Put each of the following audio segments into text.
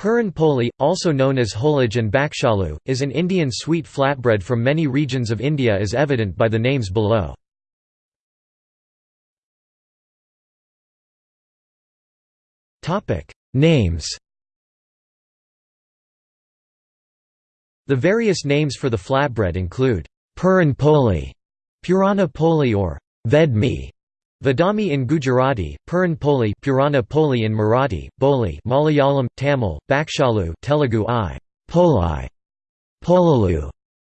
Puran poli, also known as holage and bakshalu, is an Indian sweet flatbread from many regions of India as evident by the names below. names The various names for the flatbread include Puran poli, Purana poli or Vedmi, Vadami in Gujarati, Puran Poli, Purana Poli in Marathi, Boli, Malayalam, Tamil, Bakshalu, Telugu I, Poli, Polalu,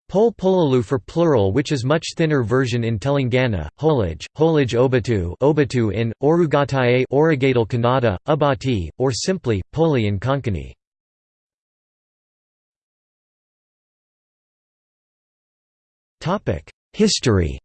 Pol Polalu for plural which is much thinner version in Telangana, Holage, Holage Obatu, Obatu in, Orugataye Origatal Kannada, Abati, or simply, Poli in Konkani. History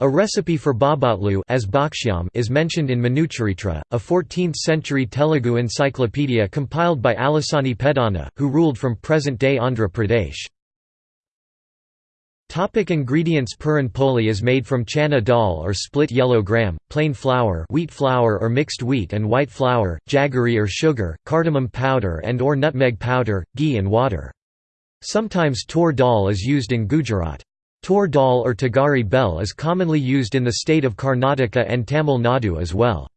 A recipe for bobbatlu as bakshyam is mentioned in Manucharitra, a 14th-century Telugu encyclopedia compiled by Allasani Peddana, who ruled from present-day Andhra Pradesh. Topic ingredients Puran poli is made from chana dal or split yellow gram, plain flour wheat flour or mixed wheat and white flour, jaggery or sugar, cardamom powder and or nutmeg powder, ghee and water. Sometimes tur dal is used in Gujarat. Tur dal or Tagari bell is commonly used in the state of Karnataka and Tamil Nadu as well.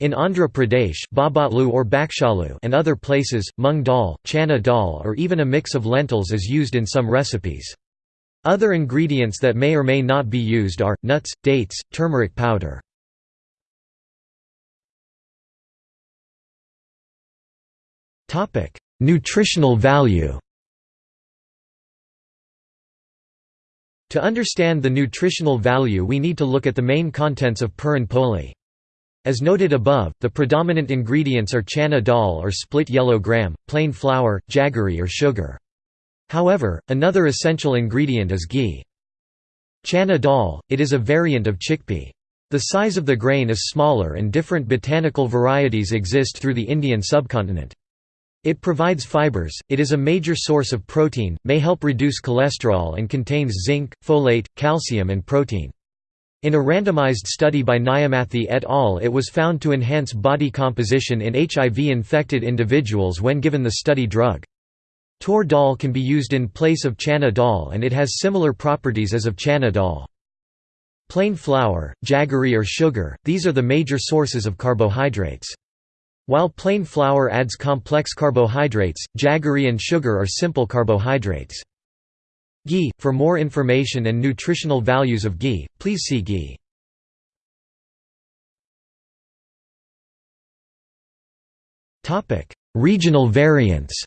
In Andhra Pradesh bobbatlu or bakshalu and other places, mung dal, chana dal or even a mix of lentils is used in some recipes. Other ingredients that may or may not be used are, nuts, dates, turmeric powder. Nutritional value To understand the nutritional value we need to look at the main contents of Puran poli. As noted above, the predominant ingredients are chana dal or split yellow gram, plain flour, jaggery or sugar. However, another essential ingredient is ghee. Chana dal, it is a variant of chickpea. The size of the grain is smaller and different botanical varieties exist through the Indian subcontinent. It provides fibers, it is a major source of protein, may help reduce cholesterol and contains zinc, folate, calcium and protein. In a randomized study by Nyamathi et al. it was found to enhance body composition in HIV-infected individuals when given the study drug. Tor dal can be used in place of chana dal and it has similar properties as of chana dal. Plain flour, jaggery or sugar, these are the major sources of carbohydrates. While plain flour adds complex carbohydrates, jaggery and sugar are simple carbohydrates. Ghee – For more information and nutritional values of ghee, please see ghee. Regional variants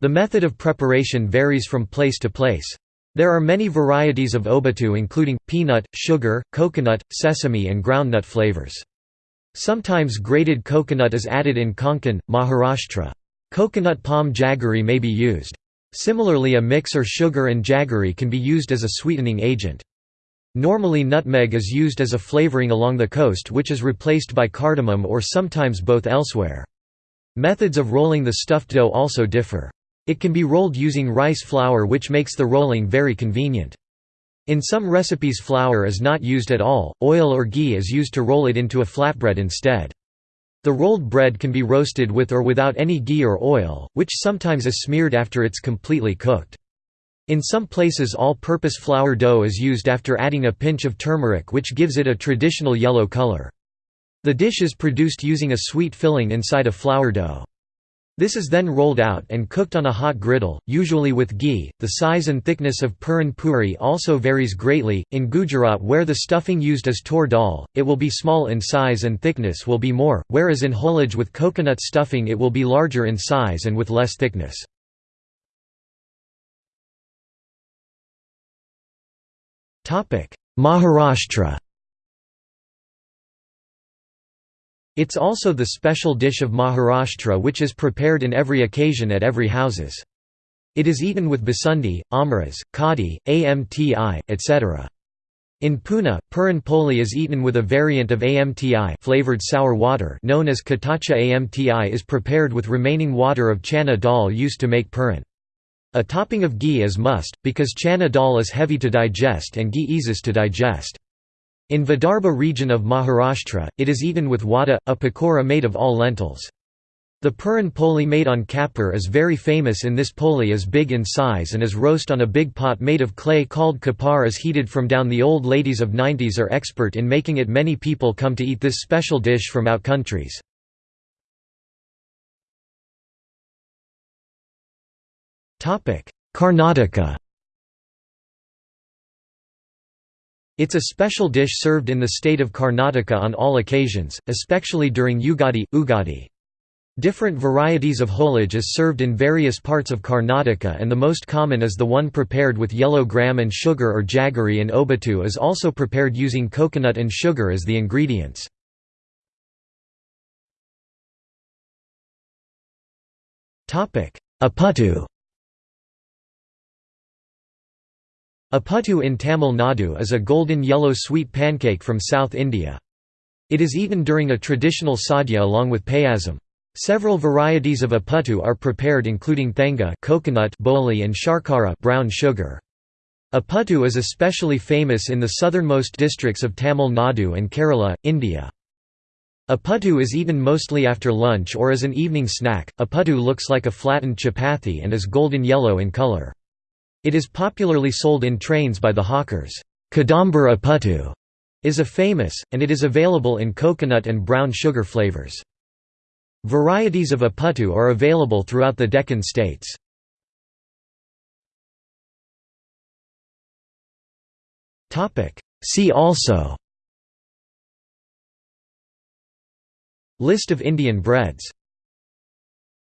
The method of preparation varies from place to place. There are many varieties of obatu including, peanut, sugar, coconut, sesame and groundnut flavors. Sometimes grated coconut is added in Konkan, Maharashtra. Coconut palm jaggery may be used. Similarly a mix or sugar and jaggery can be used as a sweetening agent. Normally nutmeg is used as a flavoring along the coast which is replaced by cardamom or sometimes both elsewhere. Methods of rolling the stuffed dough also differ. It can be rolled using rice flour which makes the rolling very convenient. In some recipes flour is not used at all, oil or ghee is used to roll it into a flatbread instead. The rolled bread can be roasted with or without any ghee or oil, which sometimes is smeared after it's completely cooked. In some places all-purpose flour dough is used after adding a pinch of turmeric which gives it a traditional yellow color. The dish is produced using a sweet filling inside a flour dough. This is then rolled out and cooked on a hot griddle, usually with ghee. The size and thickness of puran puri also varies greatly. In Gujarat, where the stuffing used is tor dal, it will be small in size and thickness will be more, whereas in holage with coconut stuffing it will be larger in size and with less thickness. Maharashtra It's also the special dish of Maharashtra which is prepared in every occasion at every houses. It is eaten with basundi, amras, kadi, amti, etc. In Pune, puran poli is eaten with a variant of amti flavored sour water known as katacha amti is prepared with remaining water of chana dal used to make puran. A topping of ghee is must, because chana dal is heavy to digest and ghee eases to digest. In Vidarbha region of Maharashtra, it is eaten with wada, a pakora made of all lentils. The Puran poli made on kapur is very famous in this poli is big in size and is roast on a big pot made of clay called kapar is heated from down the old ladies of 90s are expert in making it many people come to eat this special dish from out countries. Karnataka It's a special dish served in the state of Karnataka on all occasions, especially during Ugadi, Ugadi. Different varieties of holage is served in various parts of Karnataka and the most common is the one prepared with yellow gram and sugar or jaggery and obatu is also prepared using coconut and sugar as the ingredients. Aputtu Aputtu in Tamil Nadu is a golden yellow sweet pancake from South India. It is eaten during a traditional sadhya along with payasam. Several varieties of aputtu are prepared including thenga coconut boli and sharkara brown sugar. Aputtu is especially famous in the southernmost districts of Tamil Nadu and Kerala, India. Aputtu is eaten mostly after lunch or as an evening snack. Aputtu looks like a flattened chapati and is golden yellow in color. It is popularly sold in trains by the hawkers. Kadambur Aputtu is a famous, and it is available in coconut and brown sugar flavors. Varieties of Aputtu are available throughout the Deccan states. See also List of Indian breads